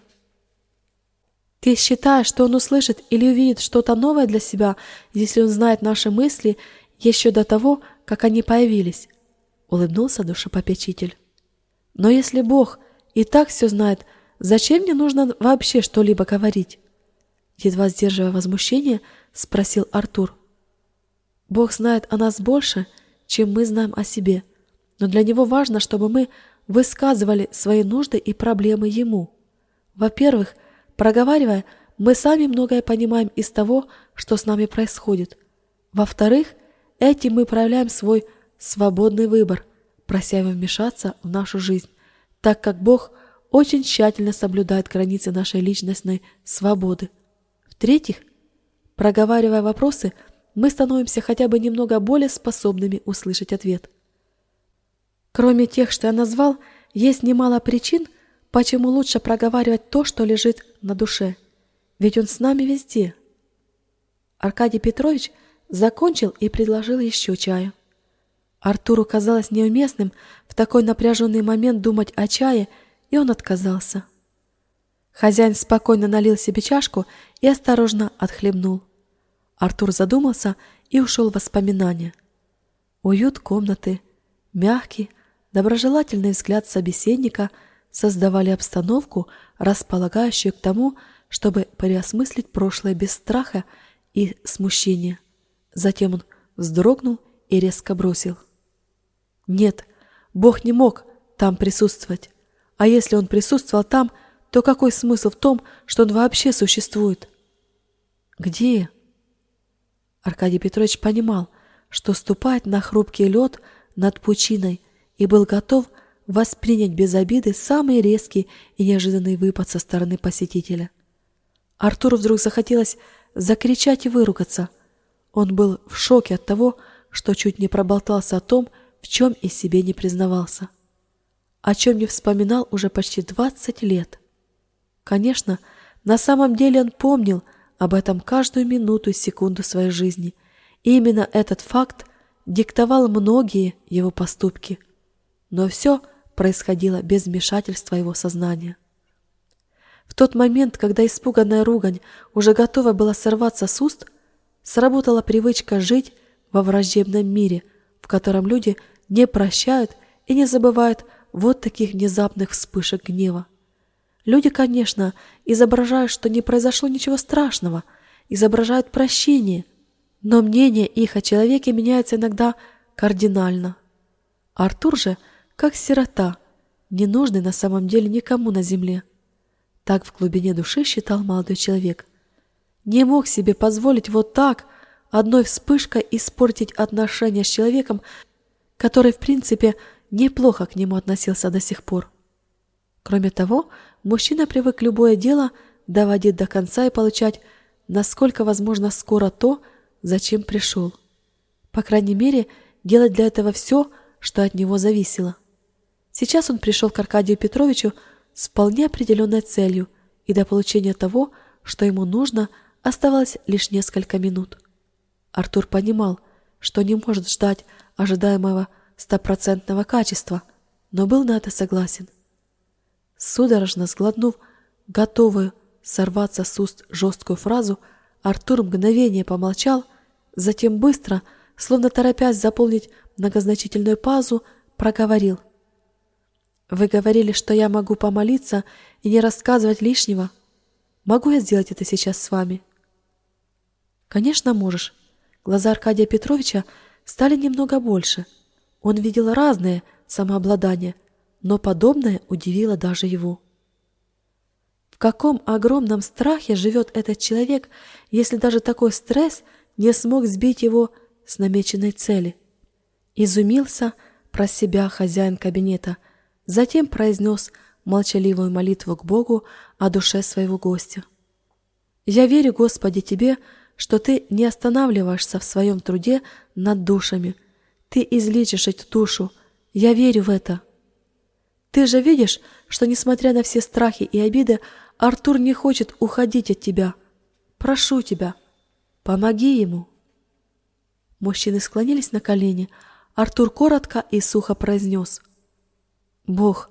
Ты считаешь, что он услышит или увидит что-то новое для себя, если он знает наши мысли еще до того, как они появились? Улыбнулся душепопечитель. Но если Бог и так все знает, зачем мне нужно вообще что-либо говорить? Едва сдерживая возмущение, спросил Артур. Бог знает о нас больше, чем мы знаем о себе, но для Него важно, чтобы мы высказывали свои нужды и проблемы Ему. Во-первых, Проговаривая, мы сами многое понимаем из того, что с нами происходит. Во-вторых, этим мы проявляем свой свободный выбор, прося его вмешаться в нашу жизнь, так как Бог очень тщательно соблюдает границы нашей личностной свободы. В-третьих, проговаривая вопросы, мы становимся хотя бы немного более способными услышать ответ. Кроме тех, что я назвал, есть немало причин – Почему лучше проговаривать то, что лежит на душе? Ведь он с нами везде. Аркадий Петрович закончил и предложил еще чаю. Артуру казалось неуместным в такой напряженный момент думать о чае, и он отказался. Хозяин спокойно налил себе чашку и осторожно отхлебнул. Артур задумался и ушел в воспоминания. Уют комнаты, мягкий, доброжелательный взгляд собеседника – создавали обстановку, располагающую к тому, чтобы переосмыслить прошлое без страха и смущения. Затем он вздрогнул и резко бросил. Нет, Бог не мог там присутствовать. А если он присутствовал там, то какой смысл в том, что он вообще существует? Где? Аркадий Петрович понимал, что ступает на хрупкий лед над пучиной и был готов воспринять без обиды самый резкий и неожиданный выпад со стороны посетителя. Артуру вдруг захотелось закричать и выругаться. Он был в шоке от того, что чуть не проболтался о том, в чем и себе не признавался. О чем не вспоминал уже почти 20 лет. Конечно, на самом деле он помнил об этом каждую минуту и секунду своей жизни, и именно этот факт диктовал многие его поступки. Но все – происходило без вмешательства его сознания. В тот момент, когда испуганная ругань уже готова была сорваться с уст, сработала привычка жить во враждебном мире, котором люди не прощают и не забывают вот таких внезапных вспышек гнева. Люди, конечно, изображают, что не произошло ничего страшного, изображают прощение, но мнение их о человеке меняется иногда кардинально. Артур же – как сирота, не нужный на самом деле никому на земле. Так в глубине души считал молодой человек. Не мог себе позволить вот так одной вспышкой испортить отношения с человеком, который, в принципе, неплохо к нему относился до сих пор. Кроме того, мужчина привык любое дело доводить до конца и получать, насколько возможно, скоро то, зачем пришел. По крайней мере, делать для этого все, что от него зависело. Сейчас он пришел к Аркадию Петровичу с вполне определенной целью, и до получения того, что ему нужно, оставалось лишь несколько минут. Артур понимал, что не может ждать ожидаемого стопроцентного качества, но был на это согласен. Судорожно сглотнув готовую сорваться с уст жесткую фразу, Артур мгновение помолчал, затем быстро, словно торопясь заполнить многозначительную пазу, проговорил — вы говорили, что я могу помолиться и не рассказывать лишнего. Могу я сделать это сейчас с вами? Конечно, можешь. Глаза Аркадия Петровича стали немного больше. Он видел разное самообладание, но подобное удивило даже его. В каком огромном страхе живет этот человек, если даже такой стресс не смог сбить его с намеченной цели? Изумился про себя хозяин кабинета – Затем произнес молчаливую молитву к Богу о душе своего гостя. «Я верю, Господи, Тебе, что Ты не останавливаешься в своем труде над душами. Ты излечишь эту душу. Я верю в это. Ты же видишь, что, несмотря на все страхи и обиды, Артур не хочет уходить от Тебя. Прошу Тебя, помоги ему». Мужчины склонились на колени. Артур коротко и сухо произнес – Бог,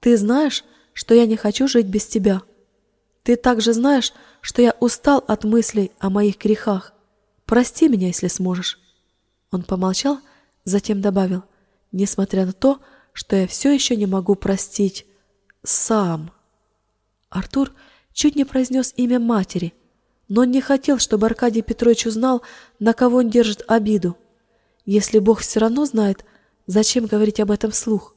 ты знаешь, что я не хочу жить без тебя. Ты также знаешь, что я устал от мыслей о моих грехах. Прости меня, если сможешь. Он помолчал, затем добавил, несмотря на то, что я все еще не могу простить сам. Артур чуть не произнес имя матери, но он не хотел, чтобы Аркадий Петрович узнал, на кого он держит обиду. Если Бог все равно знает, зачем говорить об этом вслух?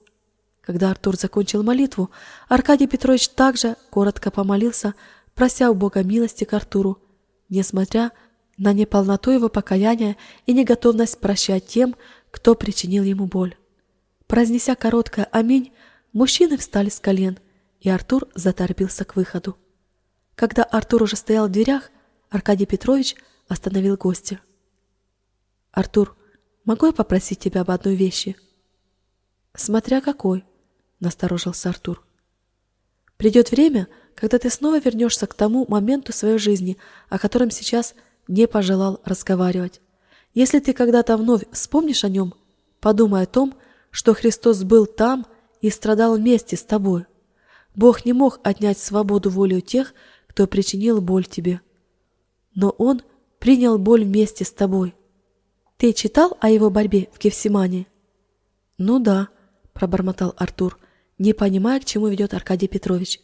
Когда Артур закончил молитву, Аркадий Петрович также коротко помолился, прося у Бога милости к Артуру, несмотря на неполноту его покаяния и неготовность прощать тем, кто причинил ему боль. Произнеся короткое «Аминь», мужчины встали с колен, и Артур заторопился к выходу. Когда Артур уже стоял в дверях, Аркадий Петрович остановил гостя. «Артур, могу я попросить тебя об одной вещи?» «Смотря какой», — насторожился Артур. «Придет время, когда ты снова вернешься к тому моменту своей жизни, о котором сейчас не пожелал разговаривать. Если ты когда-то вновь вспомнишь о нем, подумай о том, что Христос был там и страдал вместе с тобой. Бог не мог отнять свободу воли у тех, кто причинил боль тебе. Но Он принял боль вместе с тобой. Ты читал о его борьбе в Кевсимане? Ну да, пробормотал Артур, не понимая, к чему ведет Аркадий Петрович.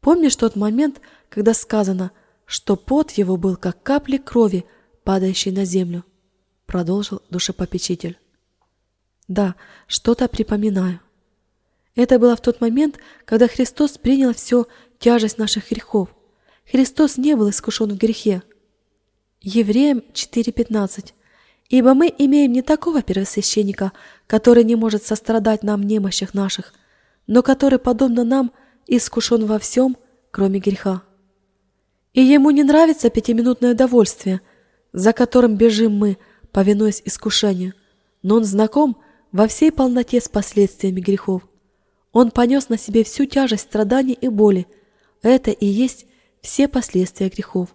Помнишь тот момент, когда сказано – что пот его был как капли крови, падающей на землю, продолжил душепопечитель. Да, что-то припоминаю. Это было в тот момент, когда Христос принял всю тяжесть наших грехов. Христос не был искушен в грехе. Евреям 4.15. Ибо мы имеем не такого первосвященника, который не может сострадать нам немощах наших, но который, подобно нам, искушен во всем, кроме греха. И ему не нравится пятиминутное довольствие, за которым бежим мы, повинуясь искушению, но он знаком во всей полноте с последствиями грехов. Он понес на себе всю тяжесть страданий и боли. Это и есть все последствия грехов.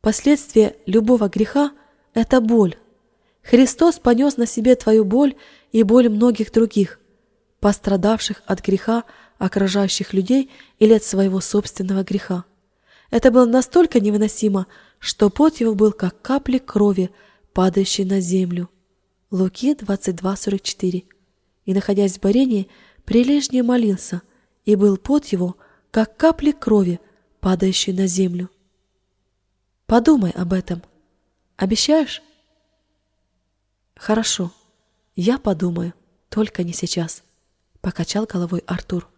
Последствия любого греха – это боль. Христос понес на себе твою боль и боль многих других, пострадавших от греха, окружающих людей или от своего собственного греха. Это было настолько невыносимо, что пот его был как капли крови, падающей на землю. Луки 22.44. И, находясь в барении, прилежнее молился, и был пот его, как капли крови, падающей на землю. Подумай об этом. Обещаешь? Хорошо, я подумаю, только не сейчас, покачал головой Артур.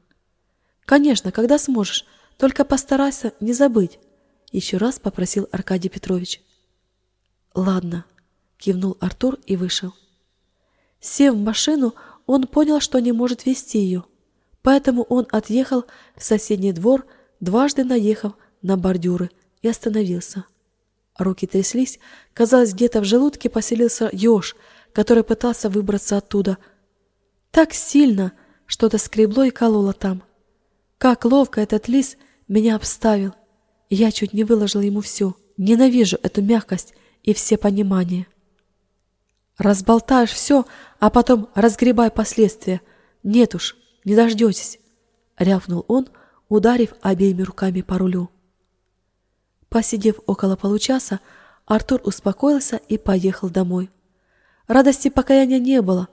Конечно, когда сможешь, только постарайся не забыть, еще раз попросил Аркадий Петрович. Ладно, кивнул Артур и вышел. Сев в машину, он понял, что не может вести ее, поэтому он отъехал в соседний двор, дважды наехав на бордюры и остановился. Руки тряслись, казалось, где-то в желудке поселился еж, который пытался выбраться оттуда. Так сильно что-то скребло и кололо там. Как ловко этот лис меня обставил. Я чуть не выложил ему все. Ненавижу эту мягкость и все понимания. Разболтаешь все, а потом разгребай последствия. Нет уж, не дождетесь, — рявкнул он, ударив обеими руками по рулю. Посидев около получаса, Артур успокоился и поехал домой. Радости покаяния не было,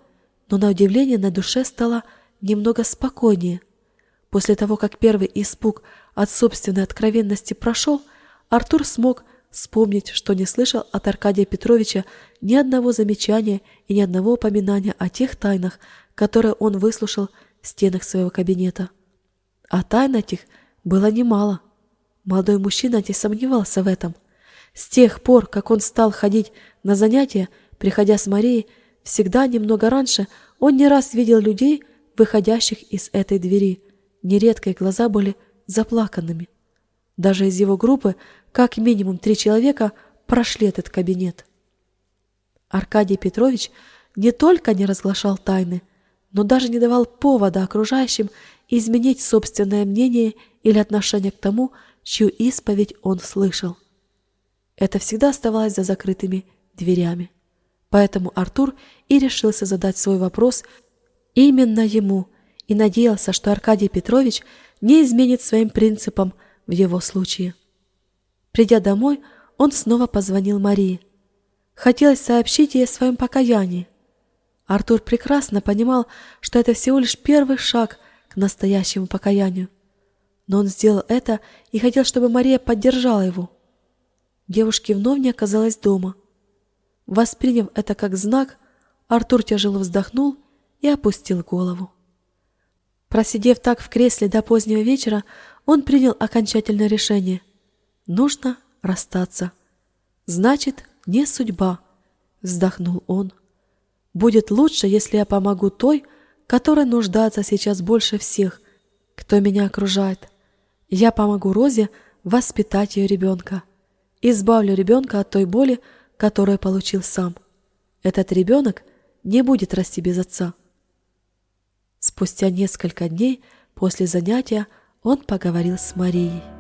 но на удивление на душе стало немного спокойнее. После того, как первый испуг от собственной откровенности прошел, Артур смог вспомнить, что не слышал от Аркадия Петровича ни одного замечания и ни одного упоминания о тех тайнах, которые он выслушал в стенах своего кабинета. А тайн этих было немало. Молодой мужчина не сомневался в этом. С тех пор, как он стал ходить на занятия, приходя с Марией, всегда немного раньше, он не раз видел людей, выходящих из этой двери. Нередко их глаза были заплаканными. Даже из его группы как минимум три человека прошли этот кабинет. Аркадий Петрович не только не разглашал тайны, но даже не давал повода окружающим изменить собственное мнение или отношение к тому, чью исповедь он слышал. Это всегда оставалось за закрытыми дверями. Поэтому Артур и решился задать свой вопрос именно ему, и надеялся, что Аркадий Петрович не изменит своим принципам в его случае. Придя домой, он снова позвонил Марии. Хотелось сообщить ей о своем покаянии. Артур прекрасно понимал, что это всего лишь первый шаг к настоящему покаянию. Но он сделал это и хотел, чтобы Мария поддержала его. Девушки вновь не оказалась дома. Восприняв это как знак, Артур тяжело вздохнул и опустил голову. Просидев так в кресле до позднего вечера, он принял окончательное решение. Нужно расстаться. Значит, не судьба, вздохнул он. Будет лучше, если я помогу той, которая нуждается сейчас больше всех, кто меня окружает. Я помогу Розе воспитать ее ребенка. Избавлю ребенка от той боли, которую получил сам. Этот ребенок не будет расти без отца. Спустя несколько дней после занятия он поговорил с Марией.